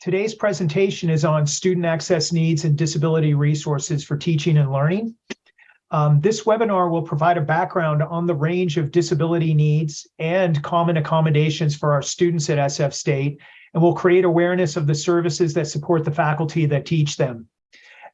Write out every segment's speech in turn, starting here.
Today's presentation is on student access needs and disability resources for teaching and learning. Um, this webinar will provide a background on the range of disability needs and common accommodations for our students at SF State, and will create awareness of the services that support the faculty that teach them.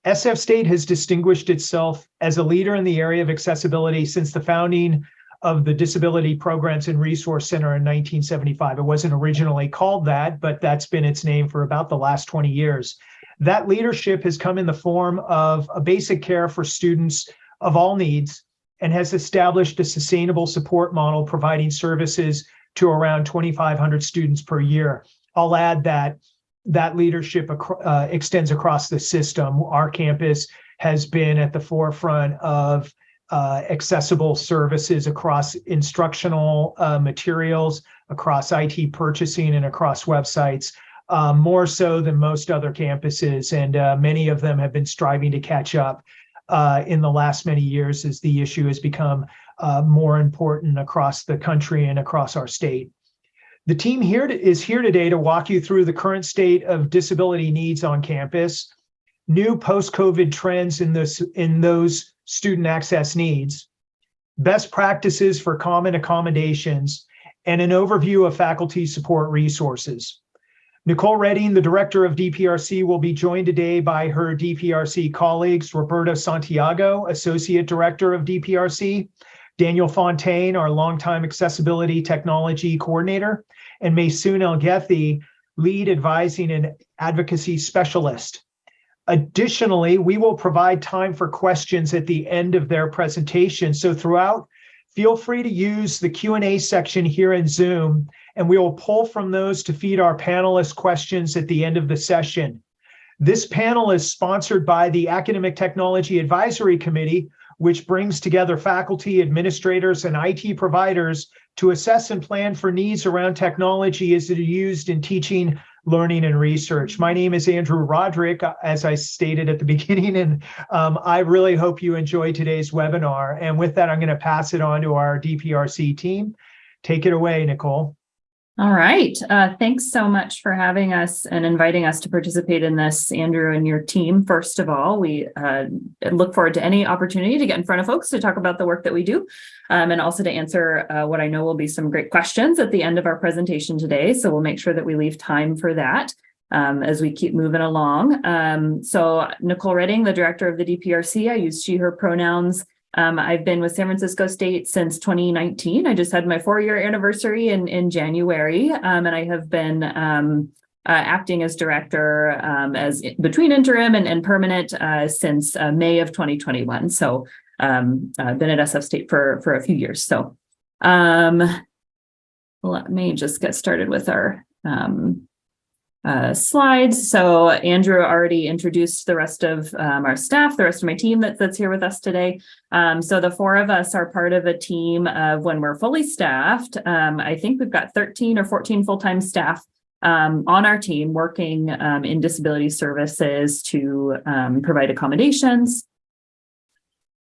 SF State has distinguished itself as a leader in the area of accessibility since the founding of the Disability Programs and Resource Center in 1975. It wasn't originally called that, but that's been its name for about the last 20 years. That leadership has come in the form of a basic care for students of all needs and has established a sustainable support model providing services to around 2,500 students per year. I'll add that that leadership uh, extends across the system. Our campus has been at the forefront of uh, accessible services across instructional uh, materials, across IT purchasing, and across websites, uh, more so than most other campuses. And uh, many of them have been striving to catch up uh, in the last many years as the issue has become more important across the country and across our state. The team here to, is here today to walk you through the current state of disability needs on campus, new post-COVID trends in, this, in those student access needs, best practices for common accommodations, and an overview of faculty support resources. Nicole Redding, the director of DPRC, will be joined today by her DPRC colleagues, Roberto Santiago, associate director of DPRC, Daniel Fontaine, our longtime accessibility technology coordinator, and Maysoon El lead advising and advocacy specialist. Additionally, we will provide time for questions at the end of their presentation. So throughout, feel free to use the Q&A section here in Zoom and we will pull from those to feed our panelists questions at the end of the session. This panel is sponsored by the Academic Technology Advisory Committee, which brings together faculty, administrators, and IT providers to assess and plan for needs around technology as it is used in teaching, learning, and research. My name is Andrew Roderick, as I stated at the beginning, and um, I really hope you enjoy today's webinar. And with that, I'm going to pass it on to our DPRC team. Take it away, Nicole. All right. Uh, thanks so much for having us and inviting us to participate in this, Andrew and your team. First of all, we uh, look forward to any opportunity to get in front of folks to talk about the work that we do um, and also to answer uh, what I know will be some great questions at the end of our presentation today. So we'll make sure that we leave time for that. Um, as we keep moving along. Um, so Nicole Redding, the director of the DPRC, I use she, her pronouns um, I've been with San Francisco State since 2019. I just had my four-year anniversary in, in January, um, and I have been um, uh, acting as director um, as between interim and, and permanent uh, since uh, May of 2021. So um, I've been at SF State for, for a few years. So um, let me just get started with our uh, slides. So Andrew already introduced the rest of um, our staff, the rest of my team that, that's here with us today. Um, so the four of us are part of a team of when we're fully staffed. Um, I think we've got 13 or 14 full-time staff um, on our team working um, in disability services to um, provide accommodations,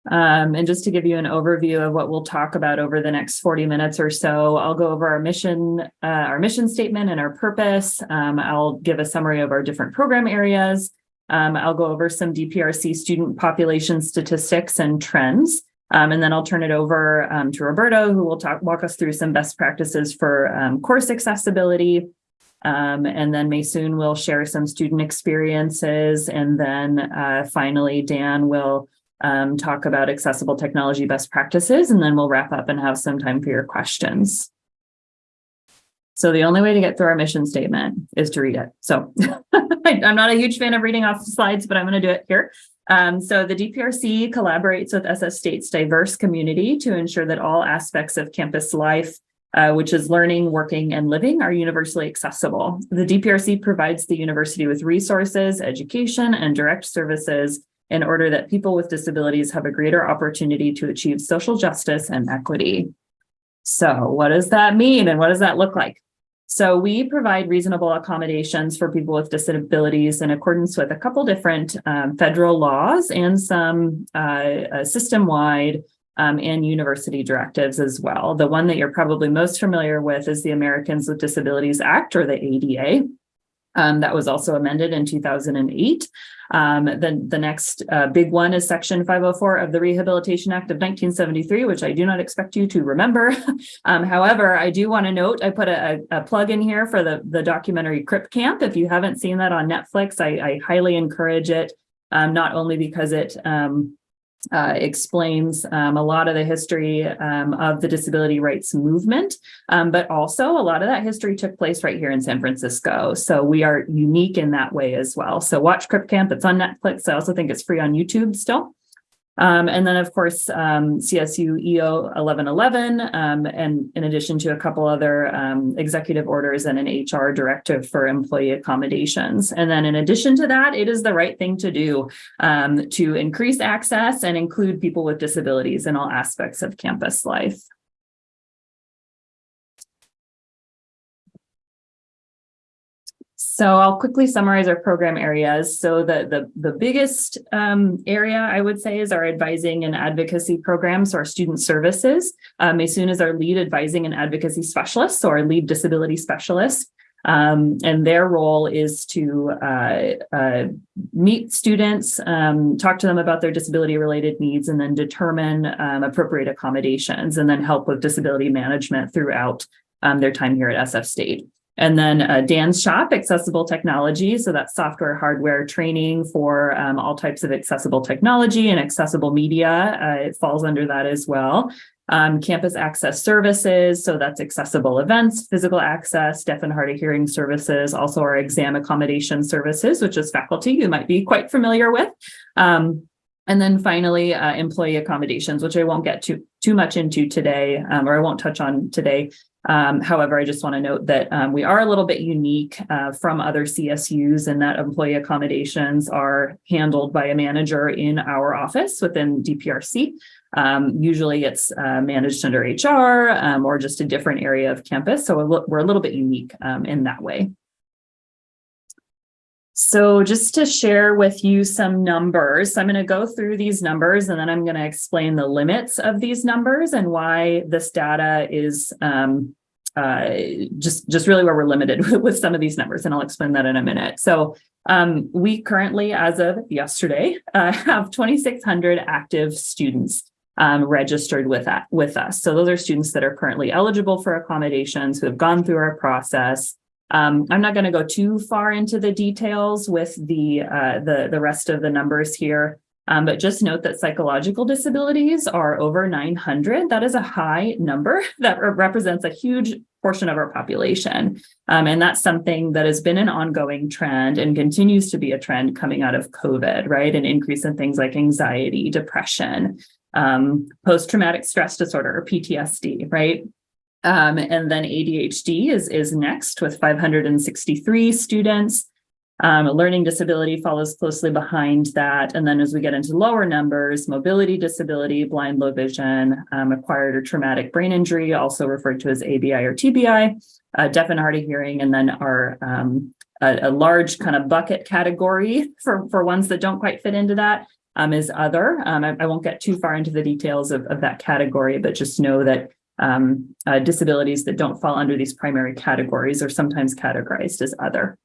um, and just to give you an overview of what we'll talk about over the next 40 minutes or so, I'll go over our mission, uh, our mission statement and our purpose. Um, I'll give a summary of our different program areas. Um, I'll go over some DPRC student population statistics and trends. Um, and then I'll turn it over um, to Roberto, who will talk walk us through some best practices for um, course accessibility. and then Maysoon will share some student experiences. And then uh, finally, Dan will um, talk about accessible technology best practices, and then we'll wrap up and have some time for your questions. So the only way to get through our mission statement is to read it. So I'm not a huge fan of reading off slides, but I'm going to do it here. Um, so the DPRC collaborates with SF State's diverse community to ensure that all aspects of campus life, uh, which is learning, working, and living, are universally accessible. The DPRC provides the university with resources, education, and direct services in order that people with disabilities have a greater opportunity to achieve social justice and equity. So what does that mean and what does that look like? So we provide reasonable accommodations for people with disabilities in accordance with a couple different um, federal laws and some uh, uh, system-wide um, and university directives as well. The one that you're probably most familiar with is the Americans with Disabilities Act or the ADA. Um, that was also amended in two thousand and eight. Um, then the next uh, big one is section five oh four of the Rehabilitation Act of nineteen seventy-three, which I do not expect you to remember. Um, however, I do want to note, I put a, a, a plug in here for the, the documentary Crip Camp. If you haven't seen that on Netflix, I, I highly encourage it. Um, not only because it, um, uh, explains um, a lot of the history um, of the disability rights movement, um, but also a lot of that history took place right here in San Francisco. So we are unique in that way as well. So watch Crip Camp. It's on Netflix. I also think it's free on YouTube still. Um, and then, of course, um, CSU EO 1111, um, and in addition to a couple other um, executive orders and an HR directive for employee accommodations. And then, in addition to that, it is the right thing to do um, to increase access and include people with disabilities in all aspects of campus life. So I'll quickly summarize our program areas. So the, the, the biggest um, area I would say is our advising and advocacy programs, so our student services. Um, Maysoon is our lead advising and advocacy specialist, so our lead disability specialist. Um, and their role is to uh, uh, meet students, um, talk to them about their disability related needs, and then determine um, appropriate accommodations and then help with disability management throughout um, their time here at SF State. And then uh, Dan's shop, accessible technology. So that's software, hardware training for um, all types of accessible technology and accessible media. Uh, it falls under that as well. Um, campus access services. So that's accessible events, physical access, deaf and hard of hearing services, also our exam accommodation services, which is faculty you might be quite familiar with. Um, and then finally, uh, employee accommodations, which I won't get too, too much into today, um, or I won't touch on today. Um, however, I just want to note that um, we are a little bit unique uh, from other CSUs in that employee accommodations are handled by a manager in our office within DPRC. Um, usually it's uh, managed under HR um, or just a different area of campus. So we're a little bit unique um, in that way. So just to share with you some numbers, I'm going to go through these numbers and then I'm going to explain the limits of these numbers and why this data is um, uh, just, just really where we're limited with, some of these numbers. And I'll explain that in a minute. So um, we currently, as of yesterday, uh, have 2,600 active students um, registered with with us. So those are students that are currently eligible for accommodations who have gone through our process um, I'm not going to go too far into the details with the uh, the the rest of the numbers here, um, but just note that psychological disabilities are over 900. That is a high number that represents a huge portion of our population, um, and that's something that has been an ongoing trend and continues to be a trend coming out of COVID, right? An increase in things like anxiety, depression, um, post-traumatic stress disorder or PTSD, right? Um, and then ADHD is, is next with 563 students. Um, learning disability follows closely behind that. And then as we get into lower numbers, mobility disability, blind, low vision, um, acquired or traumatic brain injury, also referred to as ABI or TBI, uh, deaf and hard of hearing, and then our um, a, a, large kind of bucket category for, for ones that don't quite fit into that um, is other. Um, I, I, won't get too far into the details of, of that category, but just know that um, uh, disabilities that don't fall under these primary categories are sometimes categorized as other.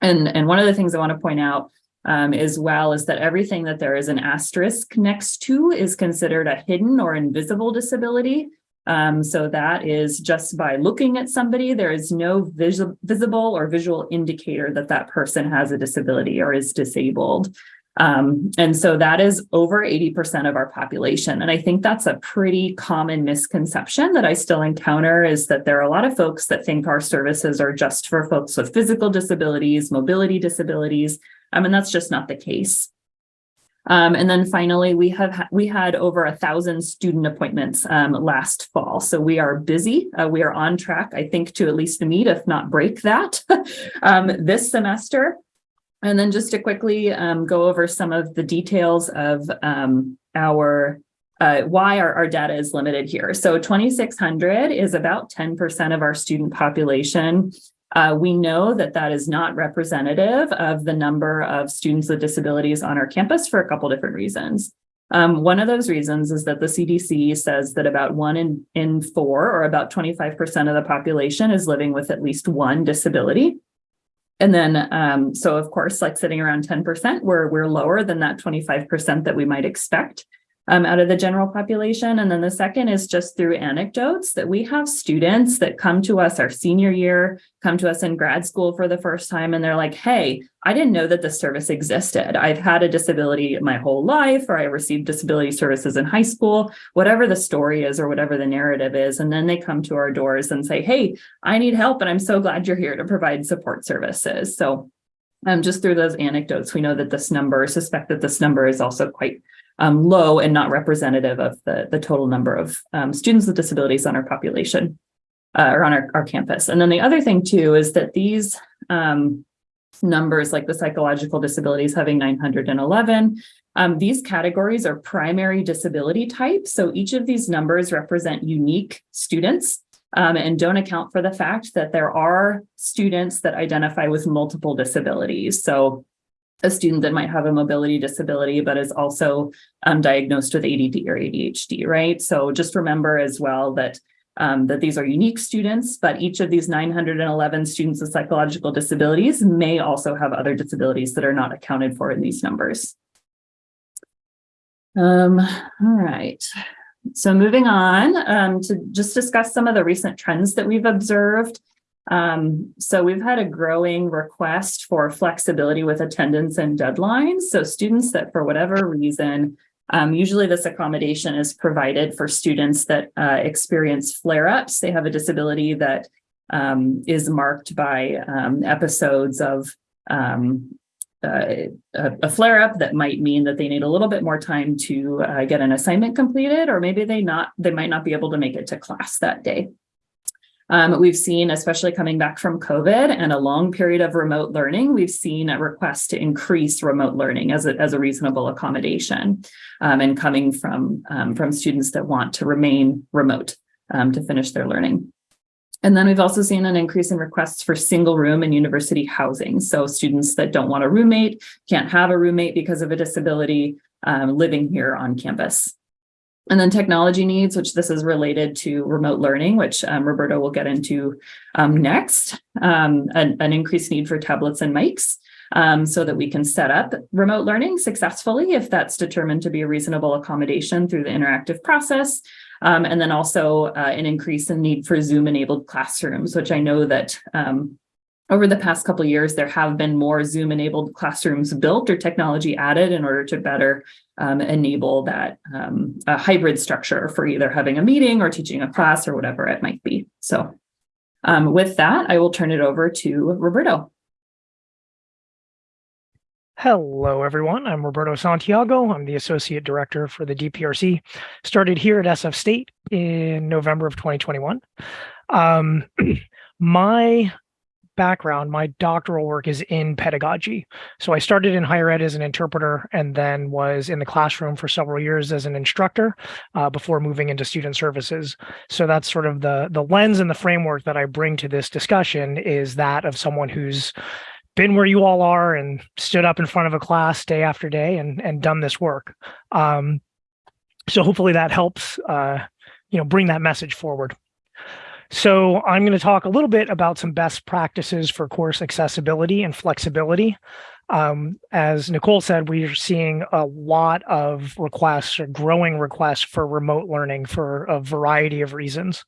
And, and one of the things I want to point out um, as well is that everything that there is an asterisk next to is considered a hidden or invisible disability. Um, so that is just by looking at somebody, there is no vis visible or visual indicator that that person has a disability or is disabled. Um, and so that is over 80% of our population. And I think that's a pretty common misconception that I still encounter is that there are a lot of folks that think our services are just for folks with physical disabilities, mobility disabilities. Um, and that's just not the case. Um, and then finally, we have we had over a thousand student appointments um, last fall. So we are busy. Uh, we are on track, I think, to at least meet, if not break that um, this semester. And then just to quickly um, go over some of the details of um, our uh, why our, our data is limited here. So 2,600 is about 10% of our student population. Uh, we know that that is not representative of the number of students with disabilities on our campus for a couple different reasons. Um, one of those reasons is that the CDC says that about one in, in four, or about 25% of the population is living with at least one disability. And then, um, so of course, like sitting around ten percent, we're, we're lower than that twenty-five percent that we might expect um, out of the general population. And then the second is just through anecdotes that we have students that come to us our senior year, come to us in grad school for the first time, and they're like, hey, I didn't know that this service existed. I've had a disability my whole life, or I received disability services in high school, whatever the story is, or whatever the narrative is. And then they come to our doors and say, hey, I need help, and I'm so glad you're here to provide support services. So um, just through those anecdotes, we know that this number, suspect that this number is also quite um, low and not representative of the, the total number of um, students with disabilities on our population uh, or on our, our campus. And then the other thing too is that these um, numbers like the psychological disabilities having 911, um, these categories are primary disability types. So each of these numbers represent unique students um, and don't account for the fact that there are students that identify with multiple disabilities. So a student that might have a mobility disability, but is also um, diagnosed with ADD or ADHD, right? So just remember as well that um, that these are unique students, but each of these 911 students with psychological disabilities may also have other disabilities that are not accounted for in these numbers. Um, all right. So moving on um, to just discuss some of the recent trends that we've observed. Um, so we've had a growing request for flexibility with attendance and deadlines. So students that for whatever reason, um, usually this accommodation is provided for students that uh, experience flare-ups. They have a disability that um, is marked by um, episodes of um, uh, a, a flare-up that might mean that they need a little bit more time to uh, get an assignment completed, or maybe they not they might not be able to make it to class that day. Um, we've seen, especially coming back from COVID and a long period of remote learning, we've seen a request to increase remote learning as a, as a reasonable accommodation um, and coming from, um, from students that want to remain remote um, to finish their learning. And then we've also seen an increase in requests for single room and university housing. So students that don't want a roommate, can't have a roommate because of a disability, um, living here on campus. And then technology needs, which this is related to remote learning, which um, Roberto will get into um, next, um, an, an, increased need for tablets and mics um, so that we can set up remote learning successfully if that's determined to be a reasonable accommodation through the interactive process. Um, and then also uh, an increase in need for Zoom enabled classrooms, which I know that um, over the past couple years, there have been more Zoom enabled classrooms built or technology added in order to better um, enable that um, hybrid structure for either having a meeting or teaching a class or whatever it might be. So um, with that, I will turn it over to Roberto. Hello, everyone. I'm Roberto Santiago. I'm the Associate Director for the DPRC. Started here at SF State in November of 2021. Um, my background, my doctoral work is in pedagogy. So I started in higher ed as an interpreter and then was in the classroom for several years as an instructor uh, before moving into student services. So that's sort of the, the lens and the framework that I bring to this discussion is that of someone who's been where you all are and stood up in front of a class day after day and, and done this work. Um, so hopefully that helps, uh, you know, bring that message forward. So I'm going to talk a little bit about some best practices for course accessibility and flexibility. Um, as Nicole said, we are seeing a lot of requests or growing requests for remote learning for a variety of reasons.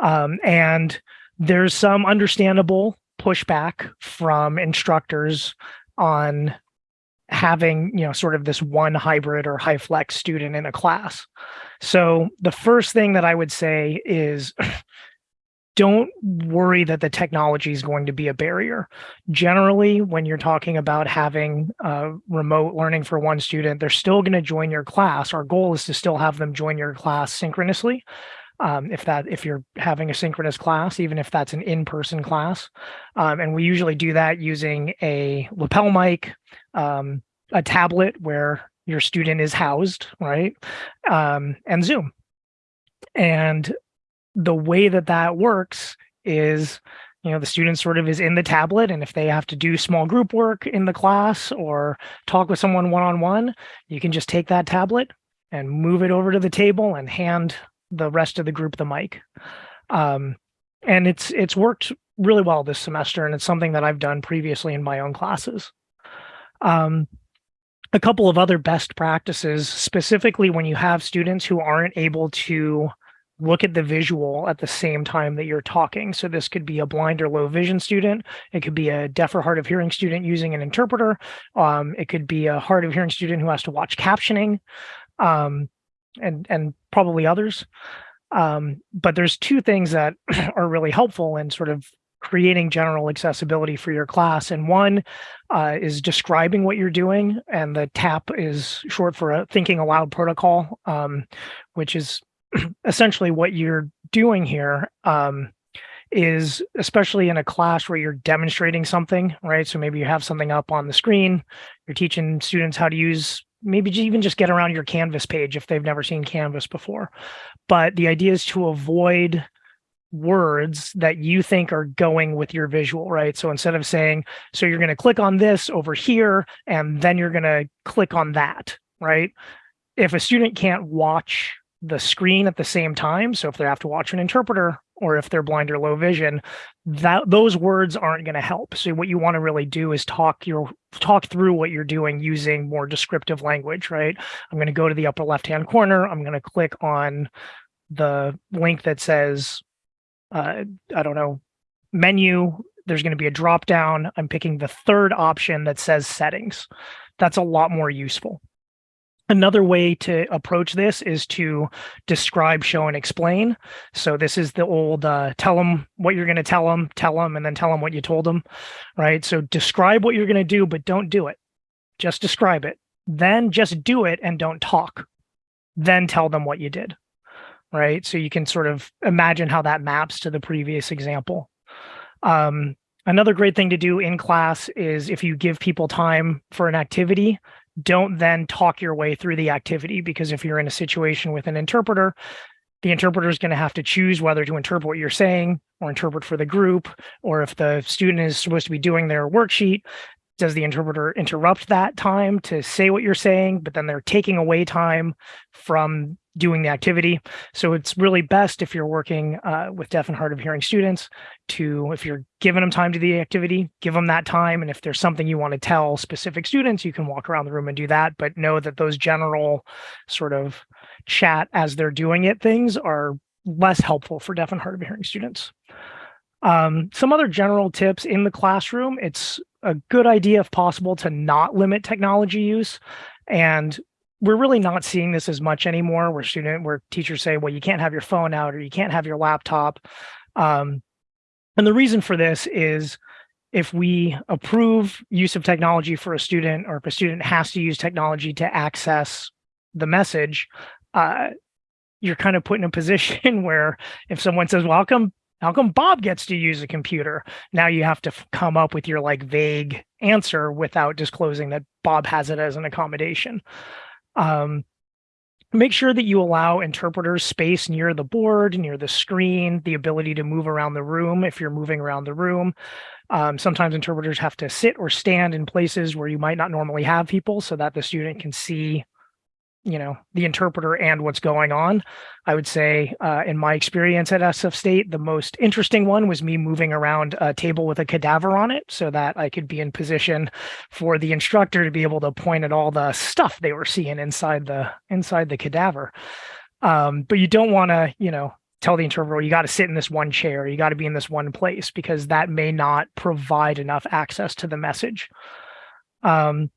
Um, and there's some understandable pushback from instructors on having, you know, sort of this one hybrid or HyFlex student in a class. So the first thing that I would say is don't worry that the technology is going to be a barrier. Generally, when you're talking about having uh, remote learning for one student, they're still going to join your class. Our goal is to still have them join your class synchronously. Um, if that if you're having a synchronous class, even if that's an in-person class, um, and we usually do that using a lapel mic, um, a tablet where your student is housed, right, um, and Zoom. And the way that that works is you know the student sort of is in the tablet and if they have to do small group work in the class or talk with someone one-on-one -on -one, you can just take that tablet and move it over to the table and hand the rest of the group the mic um, and it's it's worked really well this semester, and it's something that I've done previously in my own classes. Um, a couple of other best practices, specifically when you have students who aren't able to look at the visual at the same time that you're talking. So this could be a blind or low vision student. It could be a deaf or hard of hearing student using an interpreter. Um, it could be a hard of hearing student who has to watch captioning um, and, and probably others. Um, but there's two things that are really helpful in sort of creating general accessibility for your class. And one uh, is describing what you're doing. And the TAP is short for a thinking aloud protocol, um, which is essentially what you're doing here um, is especially in a class where you're demonstrating something, right? So maybe you have something up on the screen, you're teaching students how to use, maybe even just get around your Canvas page if they've never seen Canvas before. But the idea is to avoid words that you think are going with your visual, right? So instead of saying, so you're going to click on this over here, and then you're going to click on that, right? If a student can't watch the screen at the same time. So if they have to watch an interpreter or if they're blind or low vision, that those words aren't going to help. So what you want to really do is talk your talk through what you're doing using more descriptive language, right? I'm going to go to the upper left-hand corner. I'm going to click on the link that says, uh, I don't know, menu. There's going to be a drop down. I'm picking the third option that says settings. That's a lot more useful. Another way to approach this is to describe, show, and explain. So this is the old uh, tell them what you're going to tell them, tell them, and then tell them what you told them, right? So describe what you're going to do, but don't do it. Just describe it. Then just do it and don't talk. Then tell them what you did, right? So you can sort of imagine how that maps to the previous example. Um, another great thing to do in class is if you give people time for an activity, don't then talk your way through the activity because if you're in a situation with an interpreter, the interpreter is going to have to choose whether to interpret what you're saying or interpret for the group, or if the student is supposed to be doing their worksheet, does the interpreter interrupt that time to say what you're saying, but then they're taking away time from doing the activity. So it's really best if you're working uh, with deaf and hard of hearing students to, if you're giving them time to the activity, give them that time. And if there's something you want to tell specific students, you can walk around the room and do that. But know that those general sort of chat as they're doing it things are less helpful for deaf and hard of hearing students. Um, some other general tips in the classroom, it's a good idea if possible to not limit technology use. And we're really not seeing this as much anymore where student where teachers say well you can't have your phone out or you can't have your laptop. Um, and the reason for this is if we approve use of technology for a student or if a student has to use technology to access the message uh, you're kind of put in a position where if someone says well come how come bob gets to use a computer now you have to come up with your like vague answer without disclosing that bob has it as an accommodation um, make sure that you allow interpreters space near the board, near the screen, the ability to move around the room if you're moving around the room. Um, sometimes interpreters have to sit or stand in places where you might not normally have people so that the student can see you know the interpreter and what's going on. I would say uh, in my experience at sf state the most interesting one was me moving around a table with a cadaver on it so that i could be in position for the instructor to be able to point at all the stuff they were seeing inside the inside the cadaver. Um, but you don't want to you know tell the interpreter you got to sit in this one chair. You got to be in this one place because that may not provide enough access to the message. Um,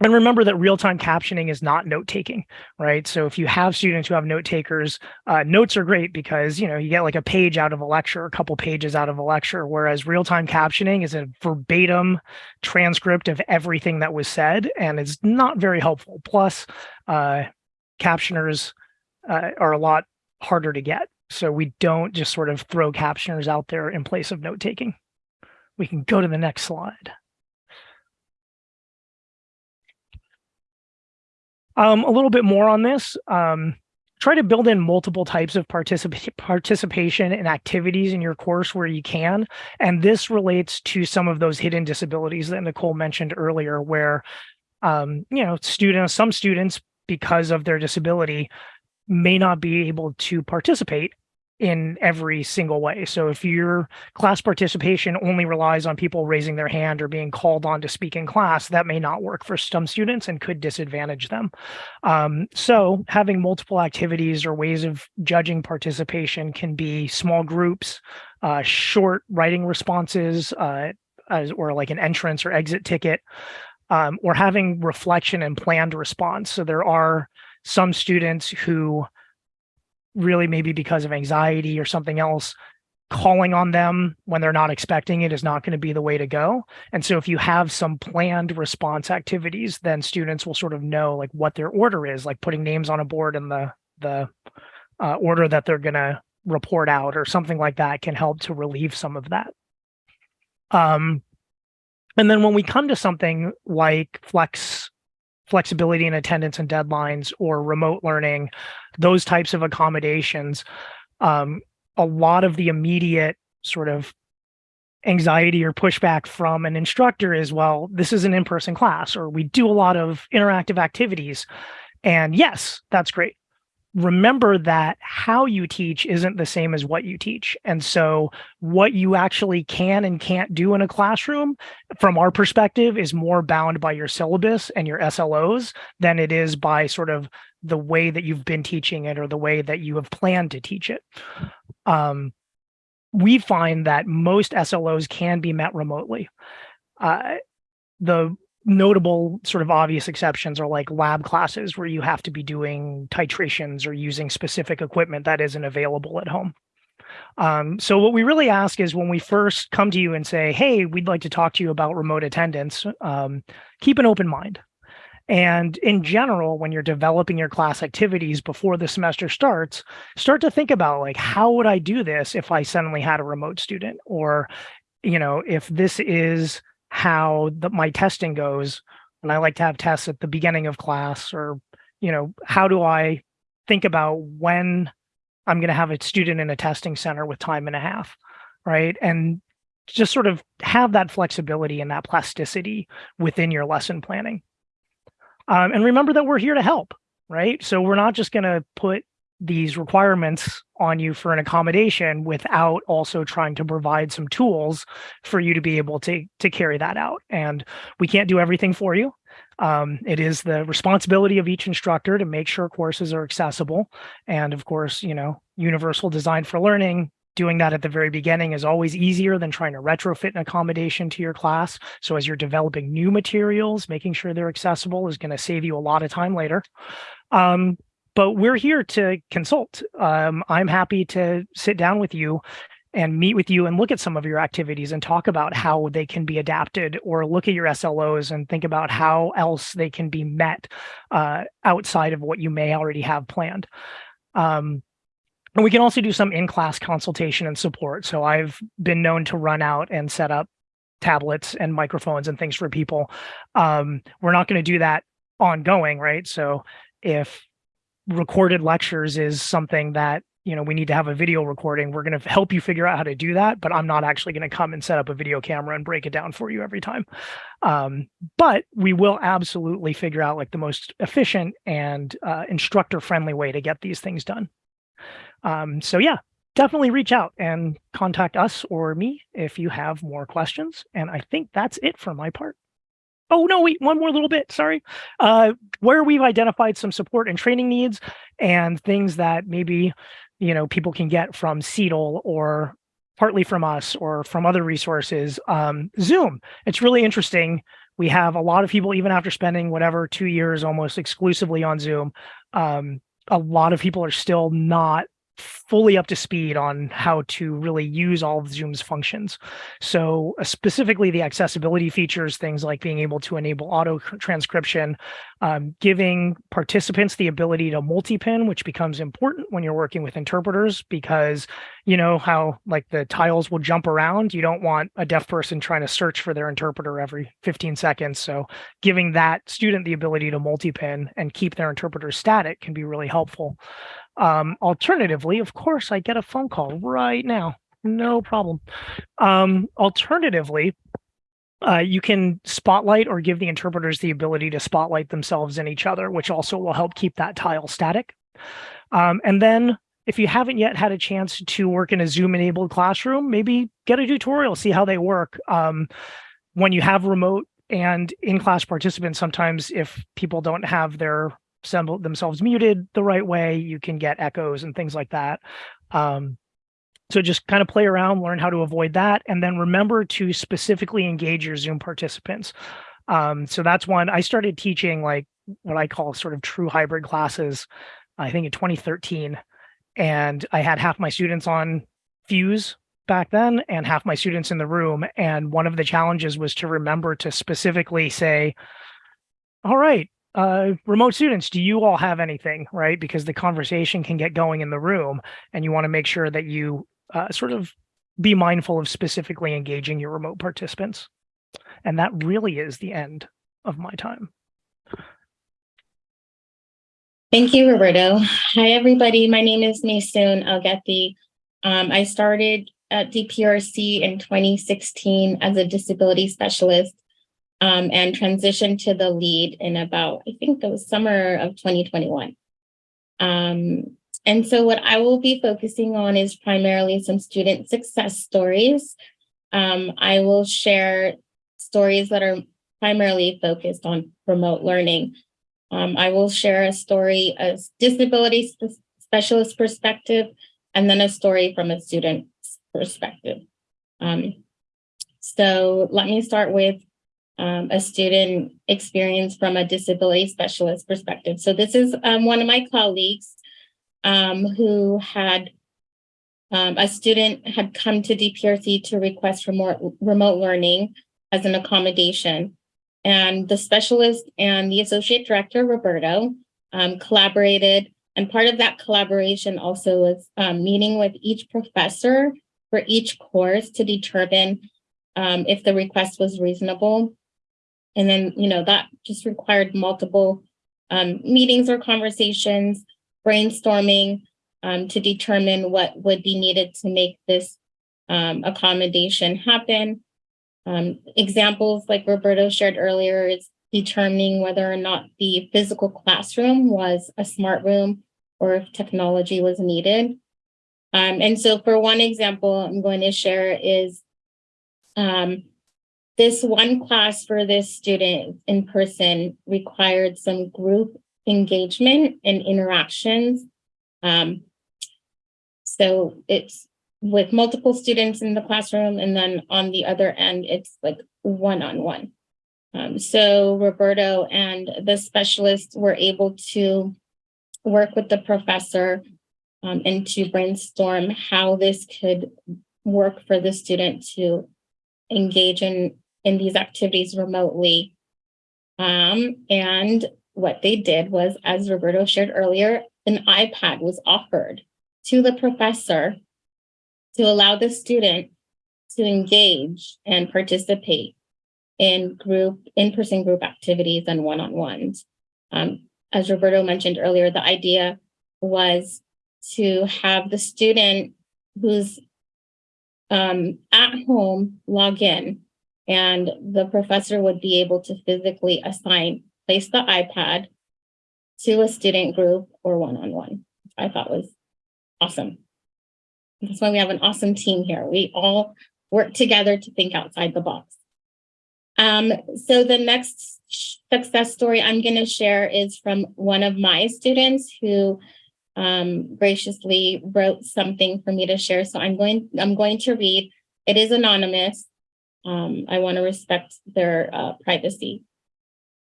and remember that real-time captioning is not note-taking, right? So if you have students who have note takers, uh, notes are great because you know you get like a page out of a lecture, a couple pages out of a lecture, whereas real-time captioning is a verbatim transcript of everything that was said, and it's not very helpful. Plus, uh, captioners uh, are a lot harder to get, so we don't just sort of throw captioners out there in place of note-taking. We can go to the next slide. Um, a little bit more on this. Um, try to build in multiple types of particip participation and activities in your course where you can. And this relates to some of those hidden disabilities that Nicole mentioned earlier, where, um, you know, students, some students, because of their disability, may not be able to participate in every single way. So if your class participation only relies on people raising their hand or being called on to speak in class, that may not work for some students and could disadvantage them. Um, so having multiple activities or ways of judging participation can be small groups, uh, short writing responses, uh, as, or like an entrance or exit ticket, um, or having reflection and planned response. So there are some students who really maybe because of anxiety or something else calling on them when they're not expecting it is not going to be the way to go. And so if you have some planned response activities then students will sort of know like what their order is like putting names on a board in the the uh, order that they're going to report out or something like that can help to relieve some of that. Um and then when we come to something like flex flexibility in attendance and deadlines or remote learning, those types of accommodations, um, a lot of the immediate sort of anxiety or pushback from an instructor is, well, this is an in-person class, or we do a lot of interactive activities. And yes, that's great remember that how you teach isn't the same as what you teach. And so what you actually can and can't do in a classroom from our perspective is more bound by your syllabus and your SLOs than it is by sort of the way that you've been teaching it or the way that you have planned to teach it. Um, we find that most SLOs can be met remotely. Uh, the notable sort of obvious exceptions are like lab classes where you have to be doing titrations or using specific equipment that isn't available at home. Um, so what we really ask is when we first come to you and say, hey, we'd like to talk to you about remote attendance, um, keep an open mind. And in general, when you're developing your class activities before the semester starts, start to think about like, how would I do this if I suddenly had a remote student? Or, you know, if this is how the, my testing goes and i like to have tests at the beginning of class or you know how do i think about when i'm going to have a student in a testing center with time and a half right? And just sort of have that flexibility and that plasticity within your lesson planning. Um, and remember that we're here to help right? So we're not just going to put these requirements on you for an accommodation without also trying to provide some tools for you to be able to to carry that out. And we can't do everything for you. Um, it is the responsibility of each instructor to make sure courses are accessible. And of course you know universal design for learning doing that at the very beginning is always easier than trying to retrofit an accommodation to your class. So as you're developing new materials making sure they're accessible is going to save you a lot of time later. Um, but we're here to consult. Um, I'm happy to sit down with you and meet with you and look at some of your activities and talk about how they can be adapted or look at your SLOs and think about how else they can be met uh, outside of what you may already have planned. Um, and we can also do some in-class consultation and support. So I've been known to run out and set up tablets and microphones and things for people. Um, we're not going to do that ongoing, right? So if recorded lectures is something that you know we need to have a video recording. We're going to help you figure out how to do that but i'm not actually going to come and set up a video camera and break it down for you every time. Um, but we will absolutely figure out like the most efficient and uh, instructor friendly way to get these things done. Um, so yeah definitely reach out and contact us or me if you have more questions. And i think that's it for my part Oh, no, wait, one more little bit, sorry. Uh, where we've identified some support and training needs and things that maybe, you know, people can get from CETL or partly from us or from other resources. Um, Zoom, it's really interesting. We have a lot of people, even after spending whatever two years almost exclusively on Zoom, um, a lot of people are still not fully up to speed on how to really use all of Zoom's functions. So uh, specifically the accessibility features, things like being able to enable auto transcription, um, giving participants the ability to multi-pin, which becomes important when you're working with interpreters because you know how like the tiles will jump around. You don't want a deaf person trying to search for their interpreter every 15 seconds. So giving that student the ability to multi-pin and keep their interpreter static can be really helpful. Um, alternatively, of course, I get a phone call right now. No problem. Um, alternatively, uh, you can spotlight or give the interpreters the ability to spotlight themselves and each other, which also will help keep that tile static. Um, and then if you haven't yet had a chance to work in a Zoom enabled classroom, maybe get a tutorial, see how they work. Um, when you have remote and in-class participants, sometimes if people don't have their themselves muted the right way, you can get echoes and things like that. Um, so just kind of play around, learn how to avoid that, and then remember to specifically engage your Zoom participants. Um, so that's one I started teaching like what I call sort of true hybrid classes, I think in 2013. And I had half my students on Fuse back then and half my students in the room. And one of the challenges was to remember to specifically say, all right, uh, remote students, do you all have anything, right? Because the conversation can get going in the room and you want to make sure that you uh, sort of be mindful of specifically engaging your remote participants. And that really is the end of my time. Thank you, Roberto. Hi, everybody. My name is Maysoon Algethi. Um, I started at DPRC in 2016 as a disability specialist um, and transitioned to the lead in about, I think it was summer of 2021. Um, and so what I will be focusing on is primarily some student success stories. Um, I will share stories that are primarily focused on remote learning. Um, I will share a story, a disability sp specialist perspective, and then a story from a student perspective. Um, so let me start with um, a student experience from a disability specialist perspective. So this is um, one of my colleagues um, who had um, a student had come to DPRC to request remote, remote learning as an accommodation. And the specialist and the associate director, Roberto, um, collaborated. And part of that collaboration also was um, meeting with each professor for each course to determine if the request was reasonable. And then, you know, that just required multiple um, meetings or conversations, brainstorming um, to determine what would be needed to make this um, accommodation happen. Um, examples like Roberto shared earlier is determining whether or not the physical classroom was a smart room or if technology was needed. Um, and so for one example I'm going to share is um, this one class for this student in person required some group engagement and interactions. Um, so it's with multiple students in the classroom. And then on the other end, it's like one-on-one. Um, so Roberto and the specialists were able to work with the professor um, and to brainstorm how this could work for the student to engage in, in these activities remotely. Um, and what they did was, as Roberto shared earlier, an iPad was offered to the professor to allow the student to engage and participate in group, in-person group activities and one-on-ones. Um, as Roberto mentioned earlier, the idea was to have the student who's um, at home log in and the professor would be able to physically assign, place the iPad to a student group or one-on-one, -on -one, I thought was awesome. That's why we have an awesome team here. We all work together to think outside the box. Um, so the next success story I'm going to share is from one of my students who um, graciously wrote something for me to share. So I'm going, I'm going to read. It is anonymous. Um, I want to respect their uh, privacy.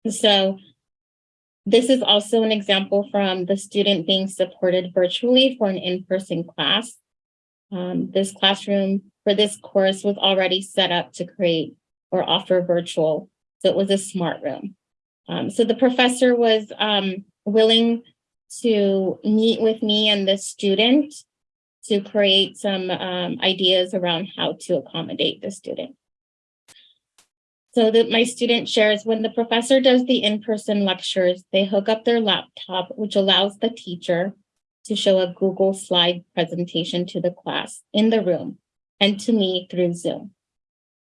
So this is also an example from the student being supported virtually for an in-person class. Um, this classroom for this course was already set up to create or offer virtual. So it was a smart room. Um, so the professor was um, willing to meet with me and the student to create some um, ideas around how to accommodate the student. So that my student shares, when the professor does the in-person lectures, they hook up their laptop, which allows the teacher to show a Google slide presentation to the class in the room and to me through Zoom.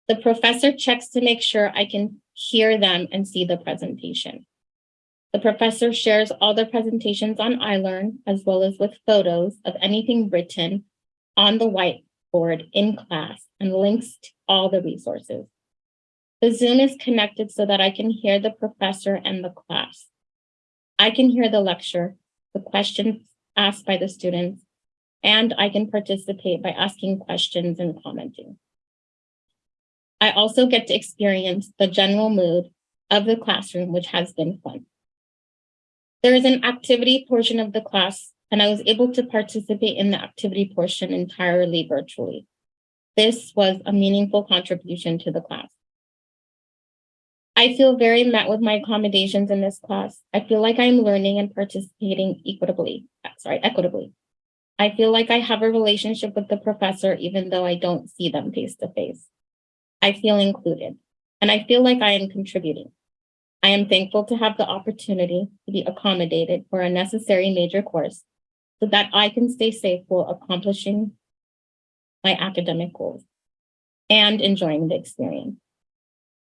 The professor checks to make sure I can hear them and see the presentation. The professor shares all the presentations on iLearn as well as with photos of anything written on the whiteboard in class and links to all the resources. The Zoom is connected so that I can hear the professor and the class. I can hear the lecture, the questions asked by the students, and I can participate by asking questions and commenting. I also get to experience the general mood of the classroom, which has been fun. There is an activity portion of the class, and I was able to participate in the activity portion entirely virtually. This was a meaningful contribution to the class. I feel very met with my accommodations in this class. I feel like I'm learning and participating equitably, uh, sorry, equitably. I feel like I have a relationship with the professor, even though I don't see them face to face. I feel included, and I feel like I am contributing. I am thankful to have the opportunity to be accommodated for a necessary major course so that I can stay safe while accomplishing my academic goals and enjoying the experience.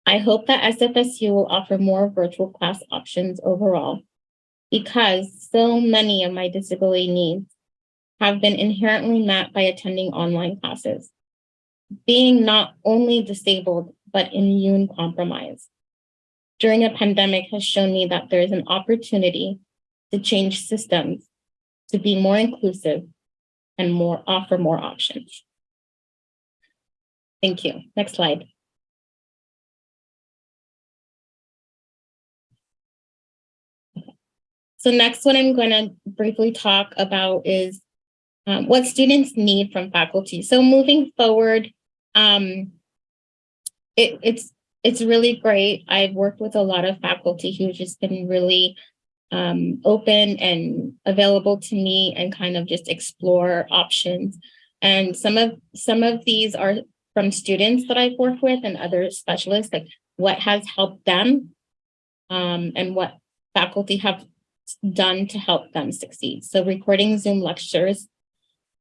I hope that SFSU will offer more virtual class options overall because so many of my disability needs have been inherently met by attending online classes. Being not only disabled, but immune compromised during a pandemic has shown me that there is an opportunity to change systems to be more inclusive and more offer more options. Thank you. Next slide. So next, what I'm going to briefly talk about is um, what students need from faculty. So moving forward, um, it, it's it's really great. I've worked with a lot of faculty who've just been really um, open and available to me and kind of just explore options. And some of some of these are from students that I've worked with and other specialists, like what has helped them um, and what faculty have done to help them succeed. So recording Zoom lectures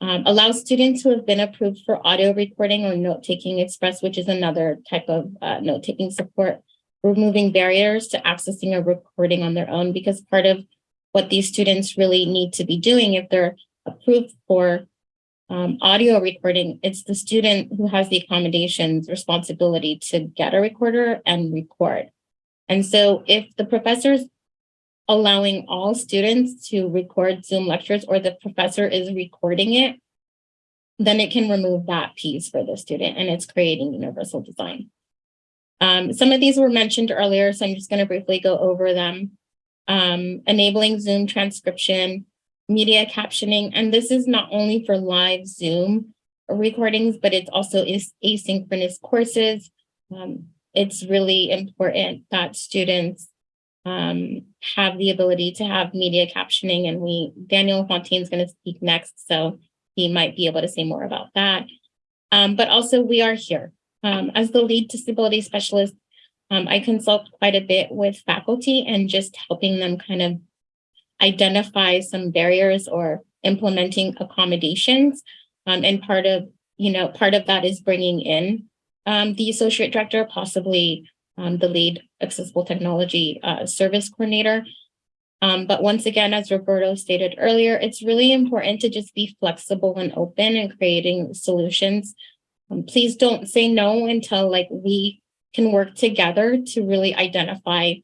um, allows students who have been approved for audio recording or note-taking express, which is another type of uh, note-taking support, removing barriers to accessing a recording on their own, because part of what these students really need to be doing if they're approved for um, audio recording, it's the student who has the accommodations responsibility to get a recorder and record. And so if the professor's allowing all students to record Zoom lectures or the professor is recording it, then it can remove that piece for the student and it's creating universal design. Um, some of these were mentioned earlier, so I'm just going to briefly go over them. Um, enabling Zoom transcription, media captioning, and this is not only for live Zoom recordings, but it's also is asynchronous courses. Um, it's really important that students um, have the ability to have media captioning and we, Daniel Fontaine is going to speak next, so he might be able to say more about that. Um, but also we are here. Um, as the lead disability specialist, um, I consult quite a bit with faculty and just helping them kind of identify some barriers or implementing accommodations. Um, and part of, you know, part of that is bringing in um, the associate director, possibly um, the lead accessible technology uh, service coordinator. Um, but once again, as Roberto stated earlier, it's really important to just be flexible and open and creating solutions. Um, please don't say no until like we can work together to really identify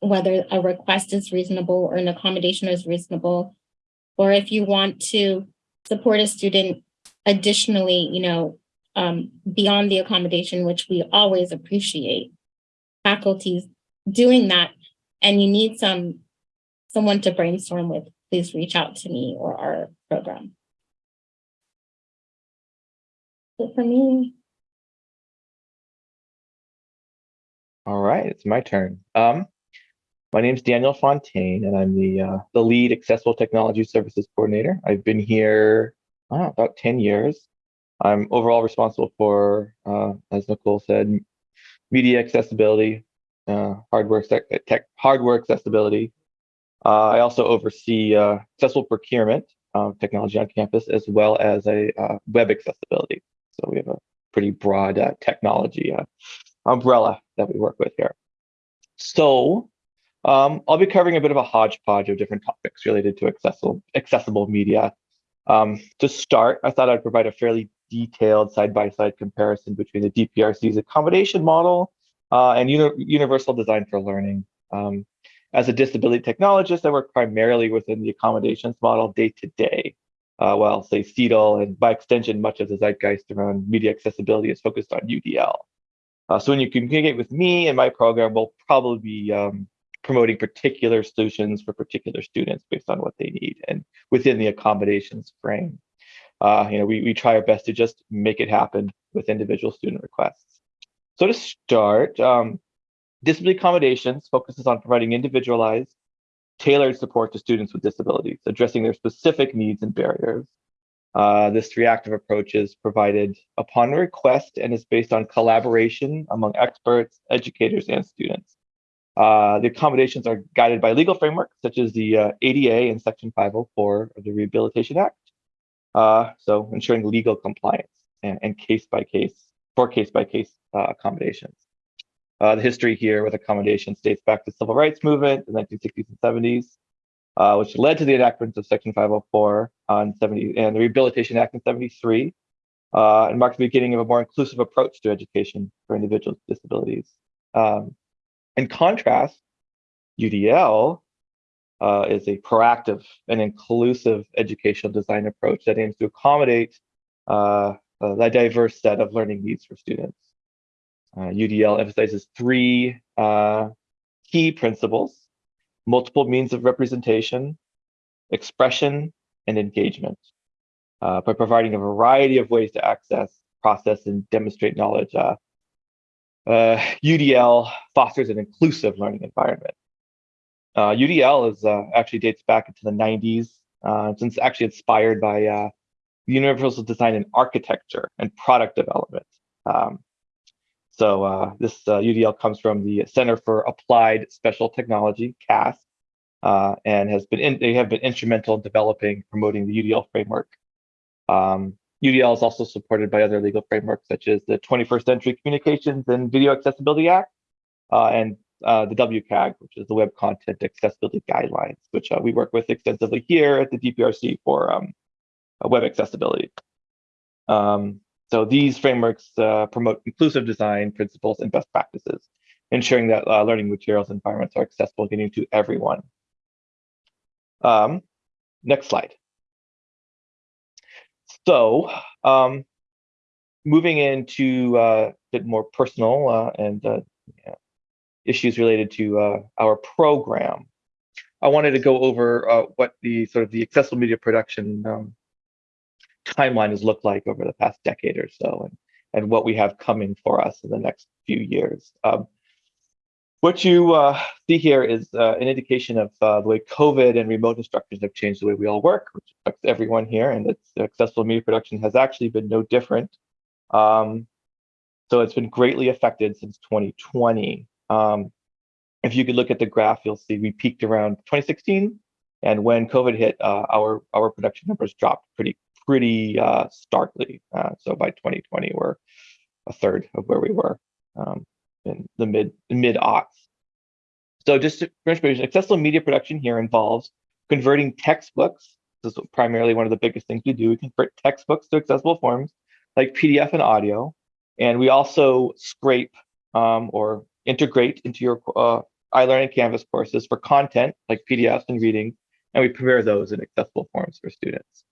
whether a request is reasonable or an accommodation is reasonable, or if you want to support a student additionally, you know, um, beyond the accommodation, which we always appreciate faculties doing that and you need some someone to brainstorm with, please reach out to me or our program. So for me. All right, it's my turn. Um, my name is Daniel Fontaine, and I'm the uh, the lead accessible technology services coordinator. I've been here know, about 10 years. I'm overall responsible for, uh, as Nicole said, media accessibility, uh, hardware tech, hardware accessibility. Uh, I also oversee uh, accessible procurement of technology on campus, as well as a uh, web accessibility. So we have a pretty broad uh, technology uh, umbrella that we work with here. So Um, I'll be covering a bit of a hodgepodge of different topics related to accessible, accessible media. Um, to start, I thought I'd provide a fairly detailed side-by-side comparison between the DPRC's accommodation model uh, and uni universal design for learning. Um, as a disability technologist, I work primarily within the accommodations model day to day. Uh, while say CETL and by extension, much of the zeitgeist around media accessibility is focused on UDL. Uh, so when you communicate with me and my program, we'll probably be um, promoting particular solutions for particular students based on what they need and within the accommodations frame. Uh, you know, we, we try our best to just make it happen with individual student requests. So to start, um, disability accommodations focuses on providing individualized, tailored support to students with disabilities, addressing their specific needs and barriers. Uh, this reactive approach is provided upon request and is based on collaboration among experts, educators, and students. Uh, the accommodations are guided by legal frameworks such as the uh, ADA and Section 504 of the Rehabilitation Act. Uh, so ensuring legal compliance and, and case by case, for case by case uh, accommodations. Uh, the history here with accommodations dates back to the civil rights movement in the 1960s and 70s, uh, which led to the enactment of Section 504 on 70 and the Rehabilitation Act in 73, uh, and marked the beginning of a more inclusive approach to education for individuals with disabilities. Um, in contrast, UDL uh, is a proactive and inclusive educational design approach that aims to accommodate uh, a diverse set of learning needs for students. Uh, UDL emphasizes three uh, key principles, multiple means of representation, expression, and engagement. Uh, by providing a variety of ways to access, process, and demonstrate knowledge, UDL uh, fosters an inclusive learning environment. UDL is uh, actually dates back into the 90s, uh, since actually inspired by universal design and architecture and product development. Um, so uh, this uh, UDL comes from the Center for Applied Special Technology, CAST, uh, and has been in, they have been instrumental in developing, promoting the UDL framework. Um, UDL is also supported by other legal frameworks such as the 21st Century Communications and Video Accessibility Act uh, and uh, the WCAG, which is the Web Content Accessibility Guidelines, which uh, we work with extensively here at the DPRC for um, web accessibility. Um, so these frameworks uh, promote inclusive design principles and best practices, ensuring that uh, learning materials and environments are accessible getting to everyone. Um, next slide. So um, moving into uh, a bit more personal uh, and uh, issues related to uh, our program. I wanted to go over what the sort of the accessible media production um, timeline has looked like over the past decade or so and, and what we have coming for us in the next few years. Um, what you uh, see here is uh, an indication of uh, the way COVID and remote instructors have changed the way we all work, which affects everyone here, and it's accessible media production has actually been no different. Um, so it's been greatly affected since 2020. Um, if you could look at the graph, you'll see we peaked around 2016, and when COVID hit, uh, our our production numbers dropped pretty pretty uh, starkly. Uh, so by 2020, we're a third of where we were um, in the mid mid aughts. So just for information, accessible media production here involves converting textbooks. This is primarily one of the biggest things we do. We convert textbooks to accessible forms like PDF and audio. And we also scrape um, or integrate into your uh, iLearning Canvas courses for content like PDFs and reading, and we prepare those in accessible forms for students.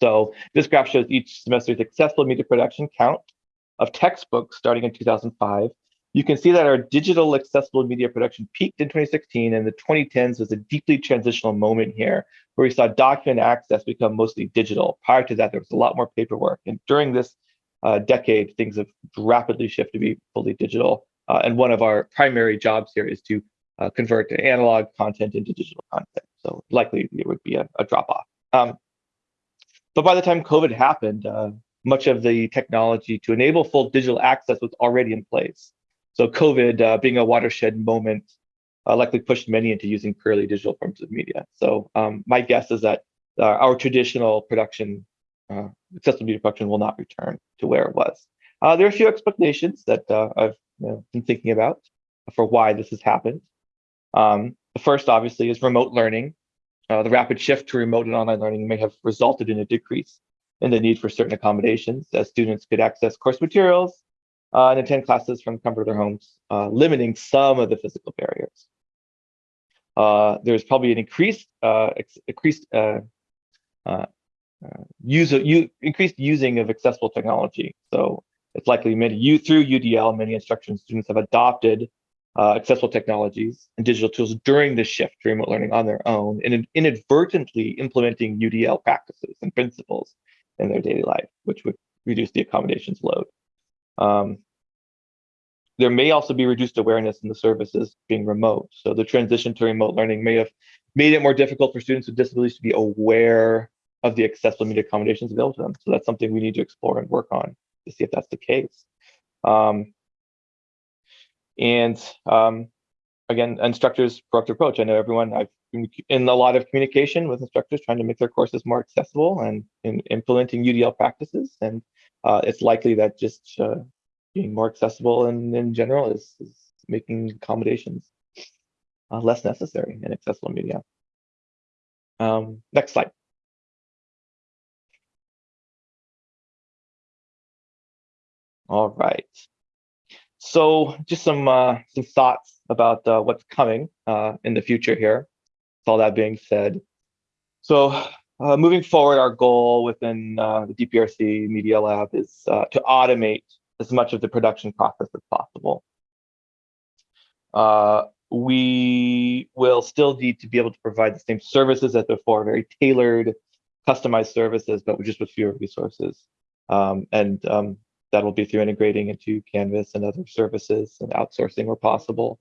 So this graph shows each semester's accessible media production count of textbooks starting in 2005. You can see that our digital accessible media production peaked in 2016 and the 2010s was a deeply transitional moment here where we saw document access become mostly digital. Prior to that, there was a lot more paperwork. And during this uh, decade, things have rapidly shifted to be fully digital. Uh, and one of our primary jobs here is to uh, convert analog content into digital content. So likely it would be a, a drop off. Um, but by the time COVID happened, uh, much of the technology to enable full digital access was already in place. So COVID uh, being a watershed moment uh, likely pushed many into using purely digital forms of media. So um, my guess is that uh, our traditional production, uh, accessible media production will not return to where it was. Uh, there are a few explanations that I've you know, been thinking about for why this has happened. Um, the first, obviously, is remote learning. Uh, the rapid shift to remote and online learning may have resulted in a decrease in the need for certain accommodations as students could access course materials uh, and attend classes from the comfort of their homes, uh, limiting some of the physical barriers. Uh, there's probably an increased, uh, increased uh, uh, use of, increased using of accessible technology. So it's likely many you through UDL, many instruction students have adopted uh, accessible technologies and digital tools during the shift to remote learning on their own and inadvertently implementing UDL practices and principles in their daily life, which would reduce the accommodations load. Um, there may also be reduced awareness in the services being remote. So the transition to remote learning may have made it more difficult for students with disabilities to be aware of the accessible media accommodations available to them. So that's something we need to explore and work on to see if that's the case. Um, and um, again, instructors' proactive approach. I know everyone, I've been in a lot of communication with instructors trying to make their courses more accessible and in implementing UDL practices. And uh, it's likely that just uh, being more accessible and in general is, is making accommodations uh, less necessary in accessible media. Um, next slide. All right. So just some uh, some thoughts about uh, what's coming uh, in the future here. With all that being said, so uh, moving forward, our goal within uh, the DPRC Media Lab is uh, to automate as much of the production process as possible. We will still need to be able to provide the same services as before, very tailored, customized services, but just with fewer resources. Um, and um, that'll be through integrating into Canvas and other services and outsourcing where possible.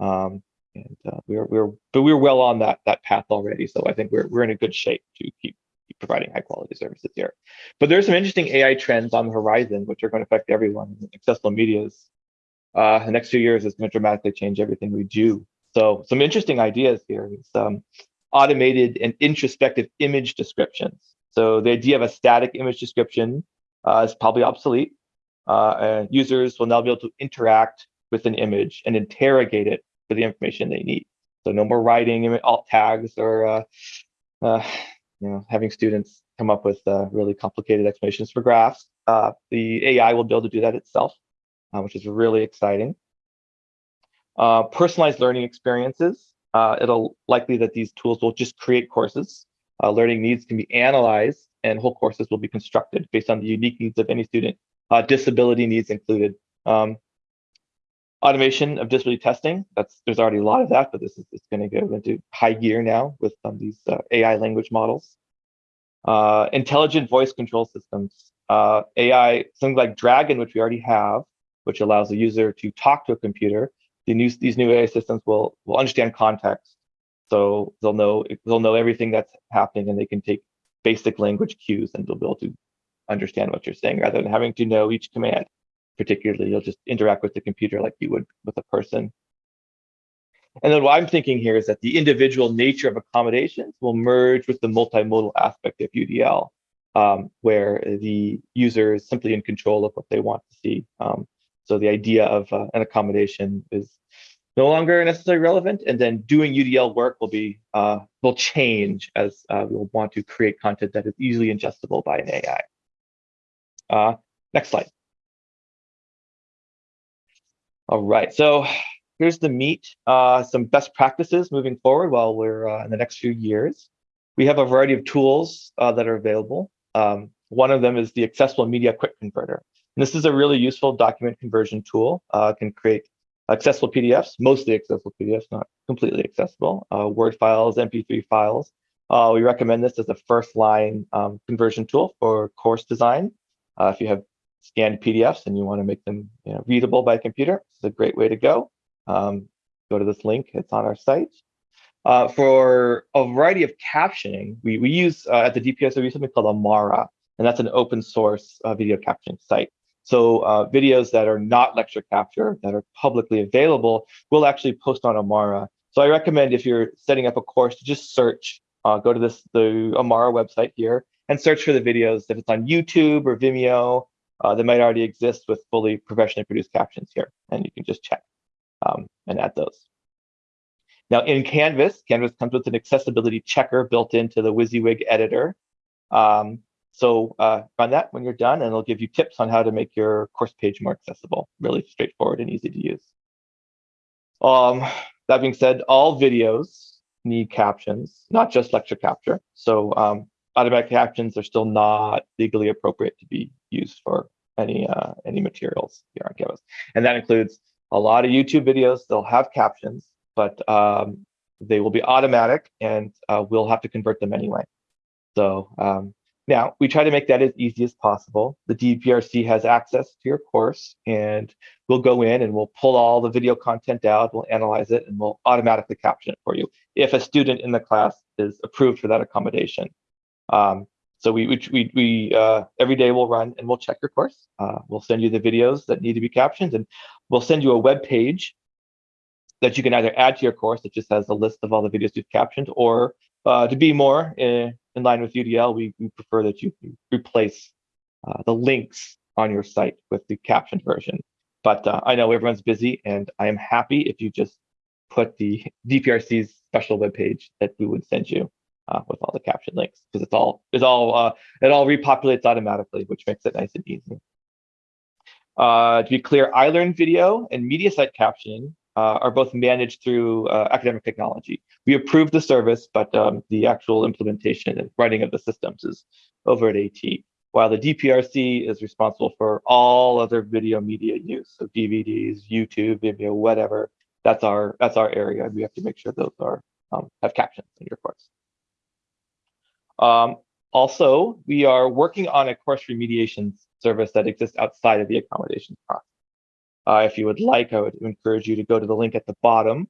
Um, and uh, we're we're but we're well on that that path already. So I think we're we're in a good shape to keep, keep providing high quality services here. But there's some interesting AI trends on the horizon which are going to affect everyone. Accessible media's uh, the next few years is going to dramatically change everything we do. So some interesting ideas here is um, automated and introspective image descriptions. So the idea of a static image description uh, is probably obsolete. Uh, and users will now be able to interact with an image and interrogate it for the information they need. So no more writing alt tags or uh, uh, you know having students come up with uh, really complicated explanations for graphs. Uh, the AI will be able to do that itself, uh, which is really exciting. Personalized learning experiences. it'll likely that these tools will just create courses. learning needs can be analyzed and whole courses will be constructed based on the unique needs of any student, disability needs included. Um, automation of disability testing. That's there's already a lot of that, but this is going to go into high gear now with um, these uh, AI language models. Uh, intelligent voice control systems, uh, AI, something like Dragon, which we already have, which allows the user to talk to a computer. The new, these new AI systems will will understand context, so they'll know they'll know everything that's happening, and they can take basic language cues, and they'll be able to understand what you're saying rather than having to know each command particularly you'll just interact with the computer like you would with a person. And then what I'm thinking here is that the individual nature of accommodations will merge with the multimodal aspect of UDL, um, where the user is simply in control of what they want to see. Um, so the idea of uh, an accommodation is no longer necessarily relevant, and then doing UDL work will be uh, will change as uh, we'll want to create content that is easily ingestible by an AI. Uh, next slide. All right, so here's the meat, uh, some best practices moving forward while we're uh, in the next few years. We have a variety of tools uh, that are available. Um, one of them is the Accessible Media Quick Converter. And this is a really useful document conversion tool. Uh, can create accessible PDFs, mostly accessible PDFs, not completely accessible, uh, Word files, MP3 files. Uh, we recommend this as a first line um, conversion tool for course design. If you have scanned PDFs and you want to make them you know, readable by computer, it's a great way to go. Um, go to this link, it's on our site. Uh, for a variety of captioning, we, we use uh, at the DPS, we use something called Amara, and that's an open source uh, video captioning site. So uh, videos that are not lecture capture, that are publicly available, we'll actually post on Amara. So I recommend if you're setting up a course to just search, uh, go to this the Amara website here and search for the videos. If it's on YouTube or Vimeo, uh, that might already exist with fully professionally produced captions here, and you can just check um, and add those. Now in Canvas, Canvas comes with an accessibility checker built into the WYSIWYG editor. Um, so uh, run that when you're done and it'll give you tips on how to make your course page more accessible, really straightforward and easy to use. Um, that being said, all videos need captions, not just lecture capture. So um, automatic captions are still not legally appropriate to be used for any uh, any materials here on Canvas. And that includes a lot of YouTube videos. They'll have captions, but um, they will be automatic and uh, we'll have to convert them anyway. So um, now we try to make that as easy as possible. The DPRC has access to your course and we'll go in and we'll pull all the video content out, we'll analyze it and we'll automatically caption it for you if a student in the class is approved for that accommodation. Um, so we, we, we, uh, every day we'll run and we'll check your course. Uh, we'll send you the videos that need to be captioned and we'll send you a web page that you can either add to your course that just has a list of all the videos you've captioned or uh, to be more in, in line with UDL, we, we prefer that you replace uh, the links on your site with the captioned version. But uh, I know everyone's busy and I am happy if you just put the DPRC's special web page that we would send you uh, with all the caption links because it's all it's all uh, it all repopulates automatically, which makes it nice and easy. Uh, to be clear, iLearn video and Mediasite captioning uh, are both managed through uh, academic technology. We approve the service, but um, the actual implementation and running of the systems is over at AT, while the DPRC is responsible for all other video media use, so DVDs, YouTube, Vimeo, whatever. That's our that's our area. And we have to make sure those are um, have captions in your course. Um, also, we are working on a course remediation service that exists outside of the accommodations process. Uh, if you would like, I would encourage you to go to the link at the bottom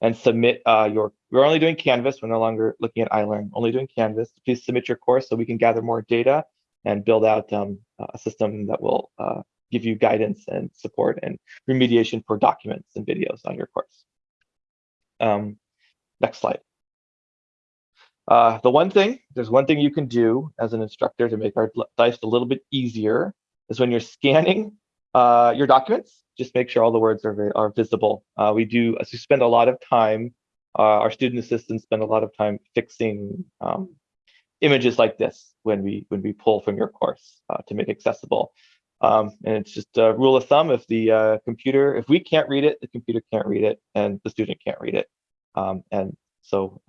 and submit uh, your, we're only doing Canvas, we're no longer looking at iLearn, only doing Canvas. Please submit your course so we can gather more data and build out um, a system that will uh, give you guidance and support and remediation for documents and videos on your course. Um, next slide. Uh, the one thing, there's one thing you can do as an instructor to make our life a little bit easier is when you're scanning uh, your documents, just make sure all the words are, are visible. Uh, we do, as we spend a lot of time, uh, our student assistants spend a lot of time fixing um, images like this when we when we pull from your course uh, to make accessible. Um, and it's just a rule of thumb, if the uh, computer, if we can't read it, the computer can't read it and the student can't read it. Um, and so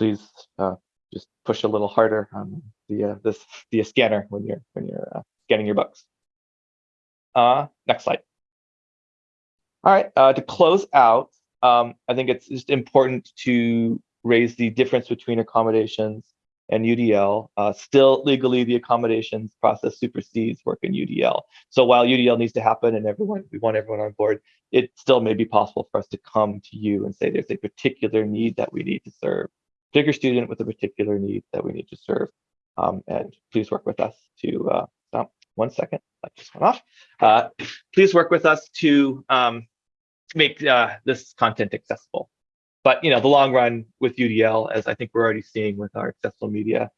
please uh, just push a little harder on the uh, this the scanner when you're when you're uh, scanning your books. Uh, next slide. All right, uh, to close out, um, I think it's just important to raise the difference between accommodations and UDL. Uh, still legally, the accommodations process supersedes work in UDL. So while UDL needs to happen and everyone we want everyone on board, it still may be possible for us to come to you and say there's a particular need that we need to serve particular student with a particular need that we need to serve. Um, and please work with us to, uh, one second, that just went off. Uh, please work with us to um, make uh, this content accessible. But you know, the long run with UDL, as I think we're already seeing with our accessible media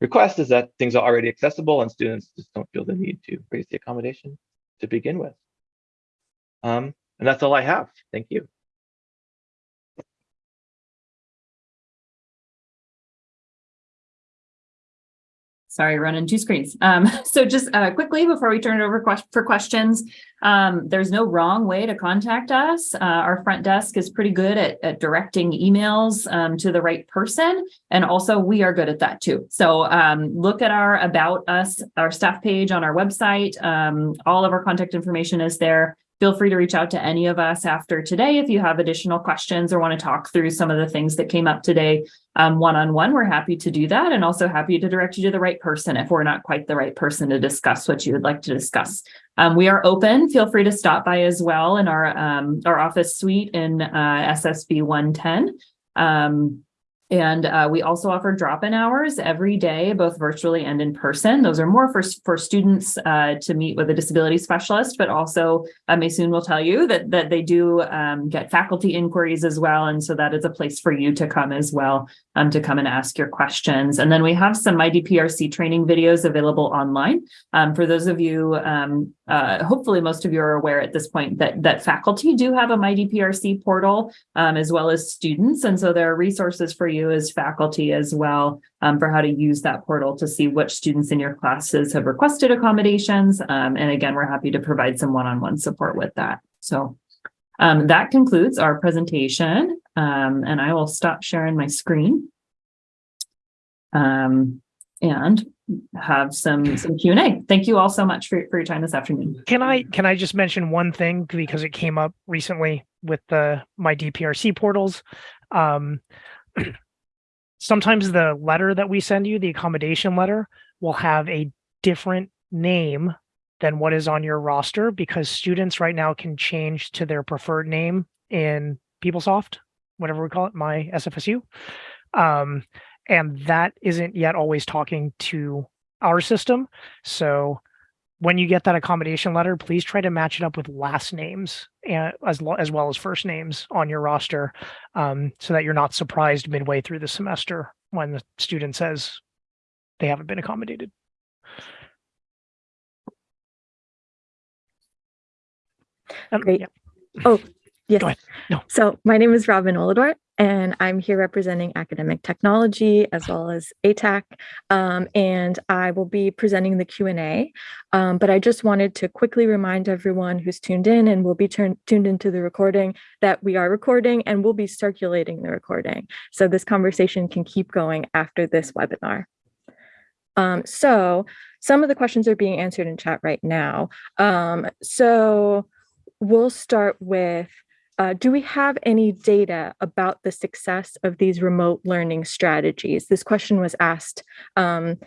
request, is that things are already accessible and students just don't feel the need to raise the accommodation to begin with. Um, and that's all I have. Thank you. Sorry, running two screens. Um, so just uh, quickly before we turn it over for questions, um, there's no wrong way to contact us. Uh, our front desk is pretty good at, at directing emails um, to the right person. And also we are good at that too. So um, look at our about us, our staff page on our website. Um, all of our contact information is there feel free to reach out to any of us after today if you have additional questions or want to talk through some of the things that came up today um, one-on-one. -on -one. We're happy to do that and also happy to direct you to the right person if we're not quite the right person to discuss what you would like to discuss. Um, we are open. Feel free to stop by as well in our, um, our office suite in uh, SSB 110. And uh, we also offer drop-in hours every day, both virtually and in person. Those are more for, for students uh, to meet with a disability specialist, but also uh, Maysoon will tell you that, that they do um, get faculty inquiries as well. And so that is a place for you to come as well, um, to come and ask your questions. And then we have some MyDPRC training videos available online. Um, for those of you, um, uh, hopefully most of you are aware at this point that, that faculty do have a MyDPRC portal um, as well as students. And so there are resources for you as faculty as well um, for how to use that portal to see which students in your classes have requested accommodations. Um, and again, we're happy to provide some one-on-one support with that. So um, that concludes our presentation um, and I will stop sharing my screen um, and have some some Q&A. Thank you all so much for, for your time this afternoon. Can I can I just mention one thing because it came up recently with the my DPRC portals. Um, sometimes the letter that we send you, the accommodation letter, will have a different name than what is on your roster because students right now can change to their preferred name in PeopleSoft, whatever we call it, my SFSU. Um, and that isn't yet always talking to our system. So when you get that accommodation letter, please try to match it up with last names and as, as well as first names on your roster um, so that you're not surprised midway through the semester when the student says they haven't been accommodated. Um, Great. yeah. Oh, yes. Go ahead. No. So my name is Robin Oladort, and I'm here representing academic technology as well as ATAC. Um, and I will be presenting the Q&A. Um, but I just wanted to quickly remind everyone who's tuned in and will be tuned into the recording that we are recording and we'll be circulating the recording. So this conversation can keep going after this webinar. Um, so some of the questions are being answered in chat right now. Um, so we'll start with, uh, do we have any data about the success of these remote learning strategies? This question was asked, um,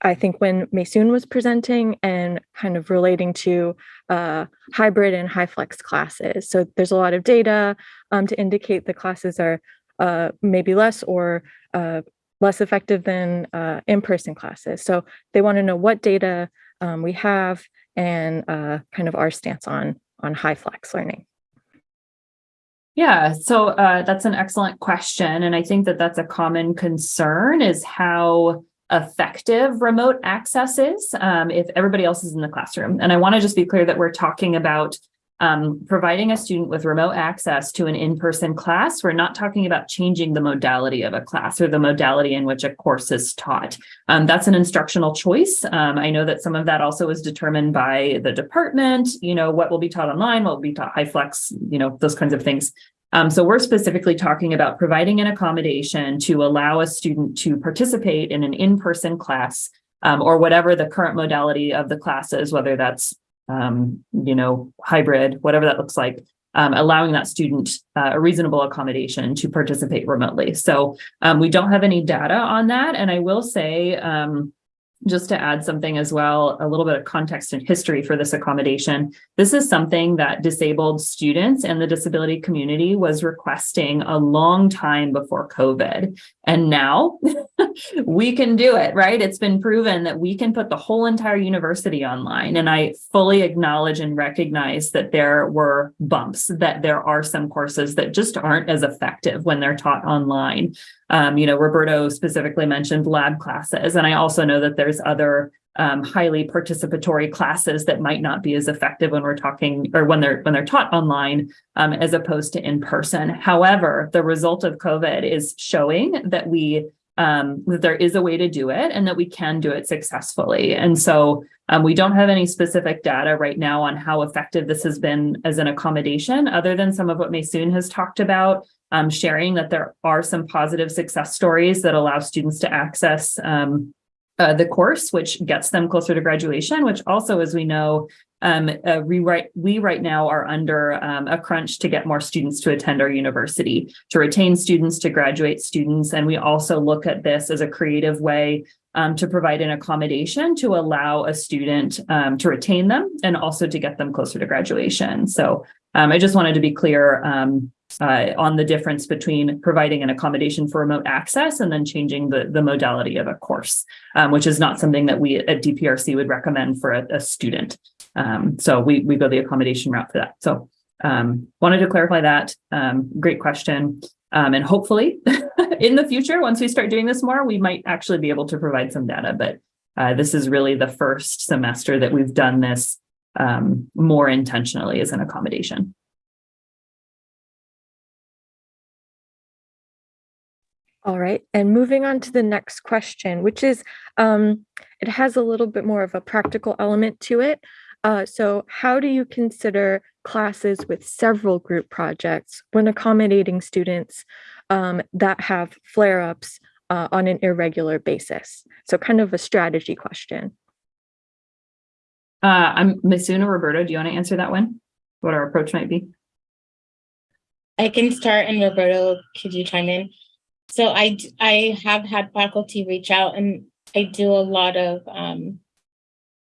I think when Maysoon was presenting and kind of relating to uh, hybrid and high flex classes. So there's a lot of data um, to indicate the classes are uh, maybe less or uh, less effective than uh, in-person classes. So they want to know what data um, we have and uh, kind of our stance on on high flex learning? Yeah, so uh, that's an excellent question. And I think that that's a common concern is how effective remote access is um, if everybody else is in the classroom. And I want to just be clear that we're talking about um, providing a student with remote access to an in-person class, we're not talking about changing the modality of a class or the modality in which a course is taught. Um, that's an instructional choice. Um, I know that some of that also is determined by the department, you know, what will be taught online, what will be taught high flex, you know, those kinds of things. Um, so we're specifically talking about providing an accommodation to allow a student to participate in an in-person class um, or whatever the current modality of the class is, whether that's um, you know, hybrid, whatever that looks like, um, allowing that student uh, a reasonable accommodation to participate remotely. So um, we don't have any data on that. And I will say, um, just to add something as well, a little bit of context and history for this accommodation. This is something that disabled students and the disability community was requesting a long time before COVID. And now we can do it, right? It's been proven that we can put the whole entire university online. And I fully acknowledge and recognize that there were bumps, that there are some courses that just aren't as effective when they're taught online. Um, you know, Roberto specifically mentioned lab classes, and I also know that there's other um, highly participatory classes that might not be as effective when we're talking or when they're when they're taught online um, as opposed to in person. However, the result of COVID is showing that we um, that there is a way to do it and that we can do it successfully. And so um, we don't have any specific data right now on how effective this has been as an accommodation, other than some of what Maysoon has talked about, um, sharing that there are some positive success stories that allow students to access um, uh, the course, which gets them closer to graduation, which also, as we know, um, uh, we, right, now are under um, a crunch to get more students to attend our university, to retain students, to graduate students. And we also look at this as a creative way um, to provide an accommodation to allow a student um, to retain them and also to get them closer to graduation. So Um, I just wanted to be clear um, uh, on the difference between providing an accommodation for remote access and then changing the, the modality of a course, um, which is not something that we at DPRC would recommend for a, a student. Um, so we, we go the accommodation route for that. So um, wanted to clarify that. Um, great question. And hopefully in the future, once we start doing this more, we might actually be able to provide some data, but uh, this is really the first semester that we've done this um, more intentionally as an accommodation. All right, and moving on to the next question, which is, um, it has a little bit more of a practical element to it. Uh, so how do you consider classes with several group projects when accommodating students um, that have flare-ups uh, on an irregular basis? So kind of a strategy question. Uh, I'm Misuna Roberto. Do you want to answer that one? What our approach might be? I can start and Roberto, could you chime in? So I, I have had faculty reach out and I do a lot of, um,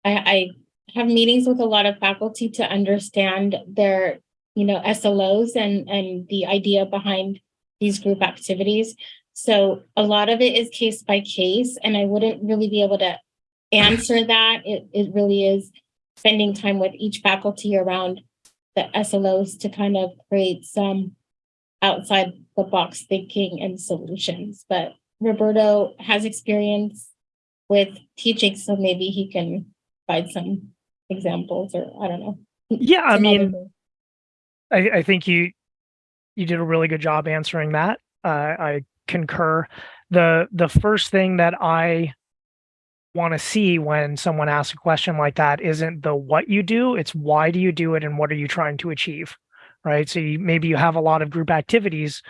I, I have meetings with a lot of faculty to understand their, you know, SLOs and, and the idea behind these group activities. So a lot of it is case by case, and I wouldn't really be able to answer that. It, it really is spending time with each faculty around the SLOs to kind of create some outside the box thinking and solutions. But Roberto has experience with teaching, so maybe he can provide some examples or I don't know. Yeah, I mean. I, I think you you did a really good job answering that. Uh, I concur. the The first thing that I want to see when someone asks a question like that isn't the what you do; it's why do you do it and what are you trying to achieve, right? So you, maybe you have a lot of group activities.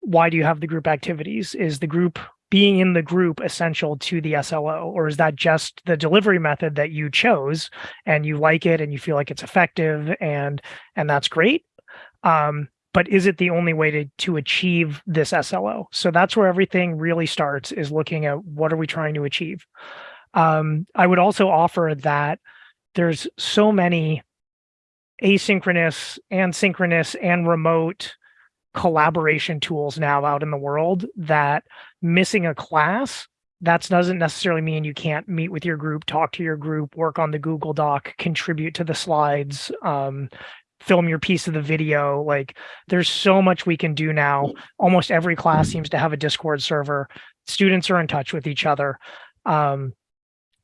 Why do you have the group activities? Is the group being in the group essential to the SLO, or is that just the delivery method that you chose and you like it and you feel like it's effective and and that's great? Um, but is it the only way to to achieve this SLO? So that's where everything really starts is looking at what are we trying to achieve. Um, I would also offer that there's so many asynchronous and synchronous and remote collaboration tools now out in the world that missing a class that doesn't necessarily mean you can't meet with your group talk to your group work on the google doc contribute to the slides um, film your piece of the video like there's so much we can do now. Almost every class seems to have a discord server. Students are in touch with each other. Um,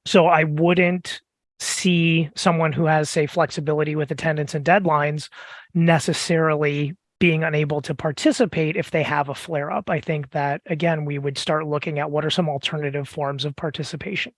so i wouldn't see someone who has say flexibility with attendance and deadlines necessarily being unable to participate if they have a flare up. I think that again we would start looking at what are some alternative forms of participation